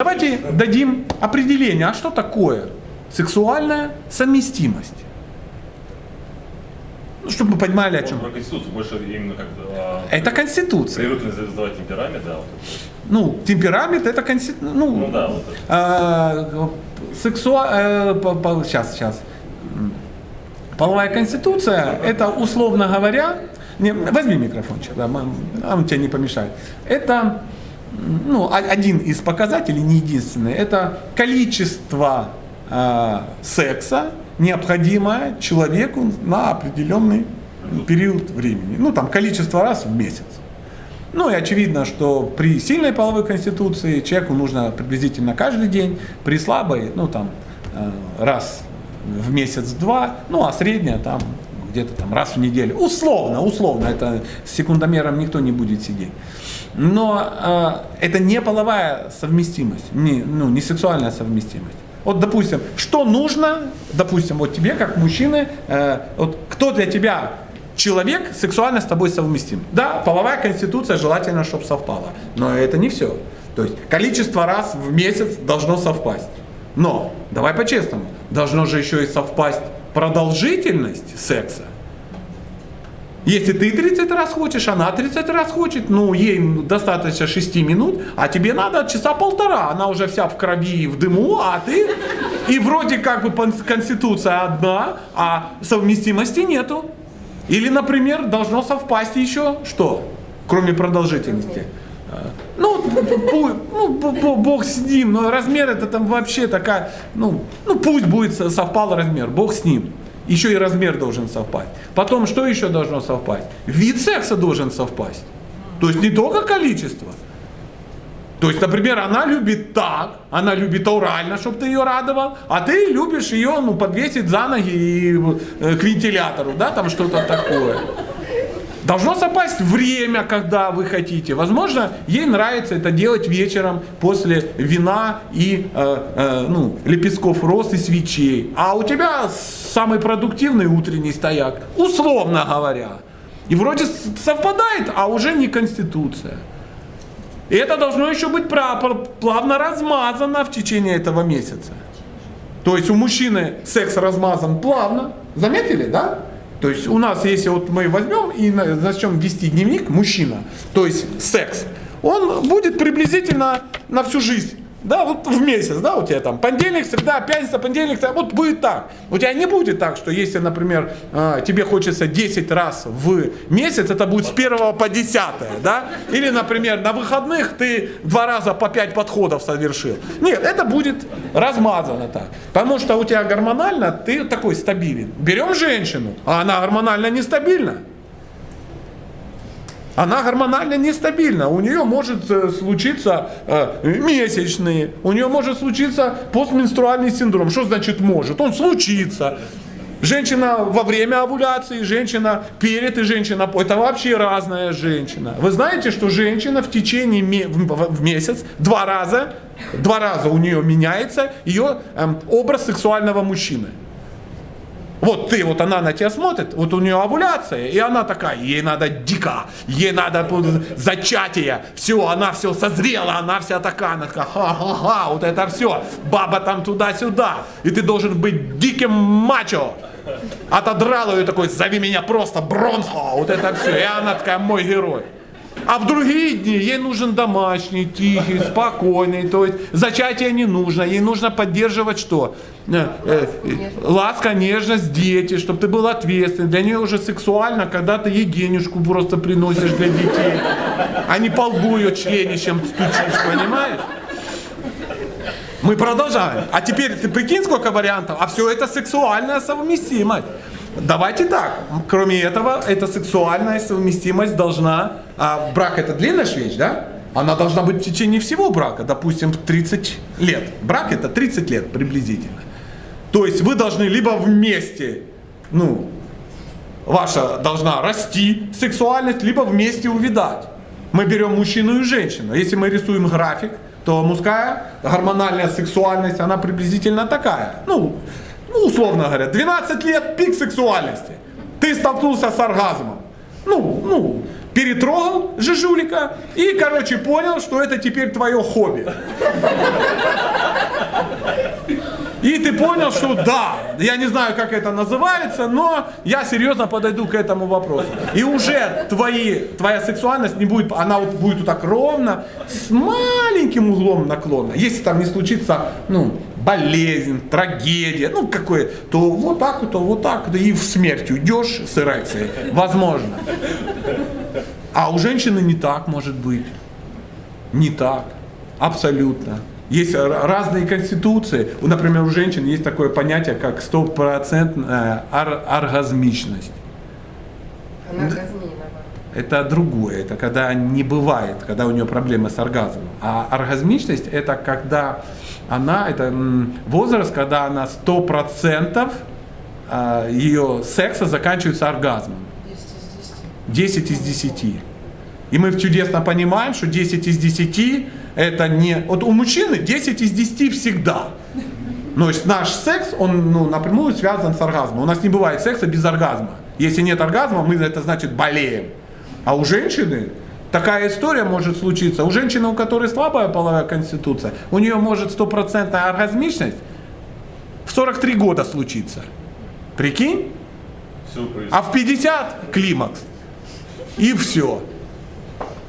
Давайте дадим определение, а что такое сексуальная совместимость? Ну, чтобы мы понимали, о чем. Про Конституцию больше именно как а, Это Конституция. привыкли задавать темперамент, да, вот. Ну, темперамент это Конституция. Ну, Ну да, вот а, сексуа... э, по- по- сейчас, сейчас. М. Половая конституция, это, условно говоря, не, возьми микрофончик, да, он тебе не помешает. Это ну, один из показателей, не единственный, это количество э, секса, необходимое человеку на определенный период времени. Ну, там, количество раз в месяц. Ну и очевидно, что при сильной половой конституции человеку нужно приблизительно каждый день, при слабой, ну там э, раз в месяц-два, ну а средняя там где-то там раз в неделю. Условно, условно, это с секундомером никто не будет сидеть. Но э, это не половая совместимость, не, ну, не сексуальная совместимость. Вот, допустим, что нужно, допустим, вот тебе, как мужчины, э, вот кто для тебя человек сексуально с тобой совместим. Да, половая конституция желательно, чтобы совпала. Но это не все. То есть количество раз в месяц должно совпасть. Но, давай по-честному, должно же еще и совпасть продолжительность секса. Если ты 30 раз хочешь, она 30 раз хочет, ну, ей достаточно 6 минут, а тебе надо часа полтора. Она уже вся в крови и в дыму, а ты... И вроде как бы конституция одна, а совместимости нету. Или, например, должно совпасть еще что, кроме продолжительности? Ну, ну, бог с ним, но размер это там вообще такая, ну, ну пусть будет со- совпал размер, бог с ним. Еще и размер должен совпасть. Потом, что еще должно совпасть? Вид секса должен совпасть. То есть не только количество. То есть, например, она любит так, она любит орально, чтобы ты ее радовал, а ты любишь ее ну, подвесить за ноги и, э, к вентилятору, да, там что-то такое. Должно совпасть время, когда вы хотите. Возможно, ей нравится это делать вечером после вина и э, э, ну, лепестков роз и свечей. А у тебя самый продуктивный утренний стояк, условно говоря. И вроде совпадает, а уже не конституция. И это должно еще быть плавно размазано в течение этого месяца. То есть у мужчины секс размазан плавно. Заметили, да? То есть у нас, если вот мы возьмем и на- начнем вести дневник мужчина, то есть секс, он будет приблизительно на всю жизнь. Да, вот в месяц, да, у тебя там понедельник, среда, пятница, понедельник, среда, вот будет так. У тебя не будет так, что если, например, а, тебе хочется 10 раз в месяц, это будет с 1 по 10, да? Или, например, на выходных ты два раза по 5 подходов совершил. Нет, это будет размазано так. Потому что у тебя гормонально ты такой стабилен. Берем женщину, а она гормонально нестабильна. Она гормонально нестабильна. У нее может э, случиться э, месячные, у нее может случиться постменструальный синдром. Что значит может? Он случится. Женщина во время овуляции, женщина перед и женщина Это вообще разная женщина. Вы знаете, что женщина в течение в месяц два раза, два раза у нее меняется ее эм, образ сексуального мужчины. Вот ты, вот она на тебя смотрит, вот у нее овуляция, и она такая, ей надо дико, ей надо зачатие, все, она все созрела, она вся такая, она такая, ха-ха-ха, вот это все, баба там туда-сюда, и ты должен быть диким мачо. Отодрал ее такой, зови меня просто Бронхо, вот это все, и она такая, мой герой. А в другие дни ей нужен домашний, тихий, спокойный, то есть зачатие не нужно, ей нужно поддерживать что? Э, э, Ласка, нежность, дети, чтобы ты был ответственный. Для нее уже сексуально, когда ты ей денежку просто приносишь для детей, а не по лбу ее членищем стучишь, понимаешь? Мы продолжаем. А теперь ты прикинь, сколько вариантов, а все это сексуальная совместимость. Давайте так. Кроме этого, эта сексуальная совместимость должна... А брак это длинная вещь, да? Она должна быть в течение всего брака, допустим, 30 лет. Брак это 30 лет приблизительно. То есть вы должны либо вместе, ну, ваша должна расти сексуальность, либо вместе увидать. Мы берем мужчину и женщину. Если мы рисуем график, то мужская гормональная сексуальность, она приблизительно такая. Ну, ну, условно говоря, 12 лет пик сексуальности. Ты столкнулся с оргазмом. Ну, ну, перетрогал жижулика и, короче, понял, что это теперь твое хобби. И ты понял, что да, я не знаю, как это называется, но я серьезно подойду к этому вопросу. И уже твои, твоя сексуальность не будет, она вот будет вот так ровно, с маленьким углом наклона. Если там не случится, ну, болезнь, трагедия, ну, какое, то вот так то вот так, вот, и в смерть уйдешь с эрекцией. Возможно. А у женщины не так может быть. Не так. Абсолютно. Есть разные конституции. Например, у женщин есть такое понятие, как стопроцентная ор- оргазмичность. Она. Это другое, это когда не бывает, когда у нее проблемы с оргазмом. А оргазмичность это когда она, это возраст, когда она 100% ее секса заканчивается оргазмом. 10 из 10. И мы чудесно понимаем, что 10 из 10 это не... Вот у мужчины 10 из 10 всегда. То есть наш секс, он ну, напрямую связан с оргазмом. У нас не бывает секса без оргазма. Если нет оргазма, мы это значит болеем. А у женщины такая история может случиться. У женщины, у которой слабая половая конституция, у нее может стопроцентная оргазмичность в 43 года случиться. Прикинь? А в 50 климакс. И все.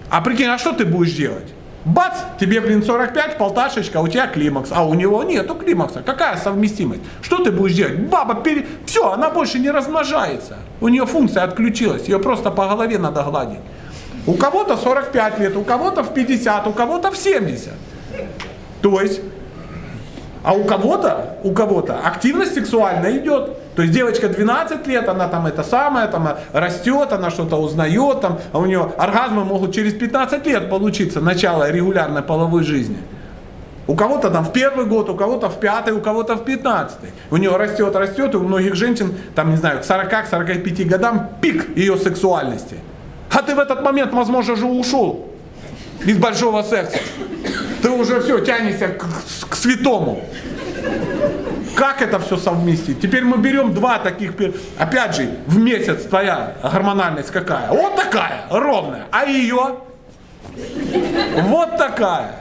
А прикинь, а что ты будешь делать? Бац, тебе, блин, 45, полташечка, у тебя климакс, а у него нету климакса. Какая совместимость? Что ты будешь делать? Баба, пере... все, она больше не размножается. У нее функция отключилась, ее просто по голове надо гладить. У кого-то 45 лет, у кого-то в 50, у кого-то в 70. То есть, а у кого-то, у кого-то активность сексуальная идет. То есть девочка 12 лет, она там это самое, там растет, она что-то узнает, там, а у нее оргазмы могут через 15 лет получиться, начало регулярной половой жизни. У кого-то там в первый год, у кого-то в пятый, у кого-то в пятнадцатый. У нее растет, растет, и у многих женщин, там, не знаю, к 40-45 годам пик ее сексуальности. А ты в этот момент, возможно, уже ушел из большого секса. Ты уже все, тянешься к, к святому. Как это все совместить? Теперь мы берем два таких, опять же, в месяц твоя гормональность какая? Вот такая, ровная. А ее? Вот такая.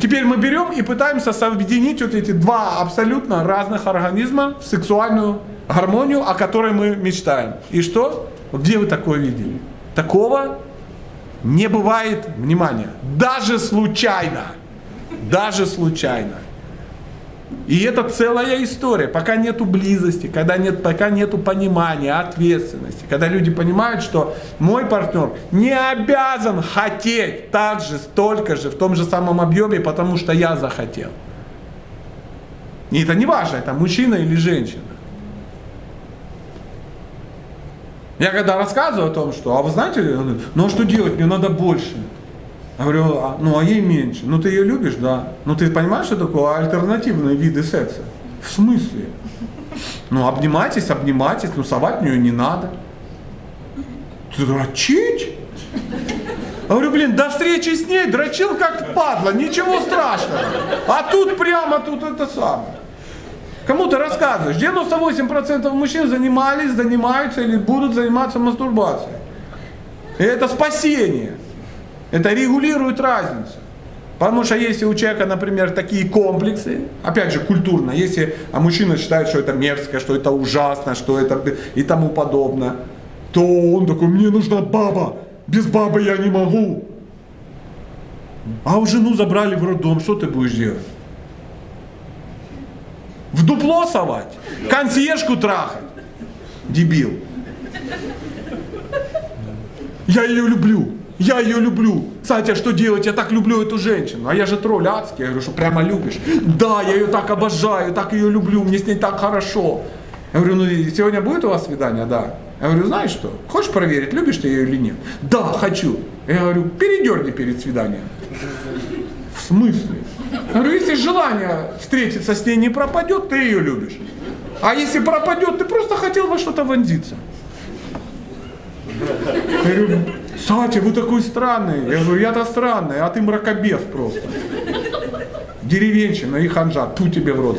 Теперь мы берем и пытаемся соединить вот эти два абсолютно разных организма в сексуальную гармонию, о которой мы мечтаем. И что? Где вы такое видели? Такого не бывает, внимание, даже случайно. Даже случайно. И это целая история. Пока нету близости, когда нет, пока нету понимания, ответственности, когда люди понимают, что мой партнер не обязан хотеть так же, столько же, в том же самом объеме, потому что я захотел. И это не важно, это мужчина или женщина. Я когда рассказываю о том, что, а вы знаете, ну а что делать, мне надо больше. Я говорю, а, ну а ей меньше. Ну ты ее любишь, да. Ну ты понимаешь, что такое альтернативные виды секса? В смысле? Ну обнимайтесь, обнимайтесь, ну совать в нее не надо. Дрочить? Я говорю, блин, до встречи с ней дрочил как падла, ничего страшного. А тут прямо тут это самое. Кому ты рассказываешь? 98% мужчин занимались, занимаются или будут заниматься мастурбацией. И это спасение. Это регулирует разницу. Потому что если у человека, например, такие комплексы, опять же, культурно, если а мужчина считает, что это мерзко, что это ужасно, что это и тому подобное, то он такой, мне нужна баба, без бабы я не могу. А у жену забрали в роддом, что ты будешь делать? В дупло совать? Консьержку трахать? Дебил. Я ее люблю. Я ее люблю. Кстати, а что делать? Я так люблю эту женщину. А я же тролль адский. Я говорю, что прямо любишь. Да, я ее так обожаю, так ее люблю, мне с ней так хорошо. Я говорю, ну сегодня будет у вас свидание? Да. Я говорю, знаешь что, хочешь проверить, любишь ты ее или нет? Да, хочу. Я говорю, передерни перед свиданием. В смысле? Говорю, если желание встретиться с ней не пропадет, ты ее любишь. А если пропадет, ты просто хотел во что-то вонзиться. Я говорю, Сатя, вы такой странный. Я говорю, я-то странный, а ты мракобес просто. Деревенщина и ханжа, ту тебе в рот.